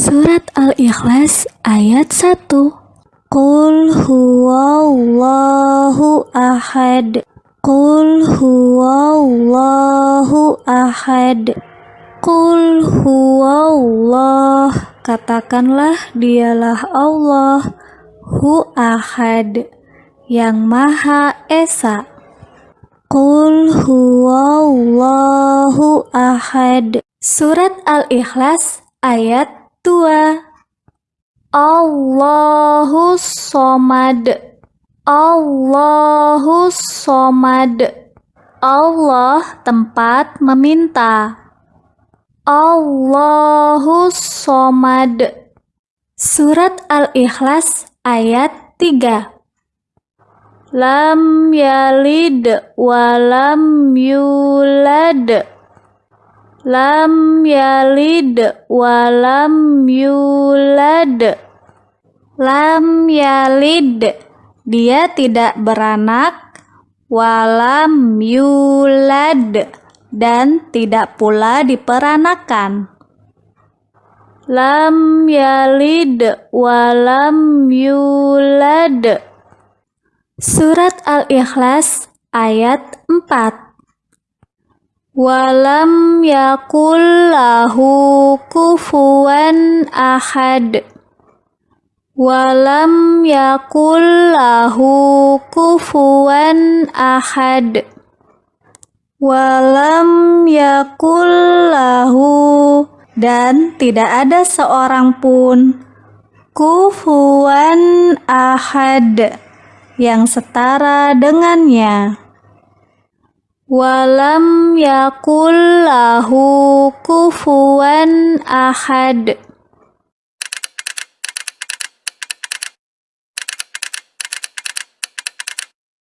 Surat Al-Ikhlas ayat 1 Qul huwallahu ahad. Qul huwallahu ahad. Qul huwallah. Katakanlah dialah Allah Hu ahad Yang Maha Esa. Qul huwallahu ahad. Surat Al-Ikhlas ayat 2 Allahu somad Allahu somad Allah tempat meminta. Allahu somad Surat Al-Ikhlas ayat 3 lam yalid walam yulad lam yalid walam yulad. Lam yalid dia tidak beranak. Walam yulad dan tidak pula diperanakan. Lam yalid walam yulad. Surat Al-Ikhlas ayat 4 Walam yakul lahu kufuwan ahad Walam yakul lahu kufuwan ahad Walam yakul lahu dan tidak ada seorang pun kufuwan ahad yang setara dengannya. Walam yakul lahu kufuwan ahad.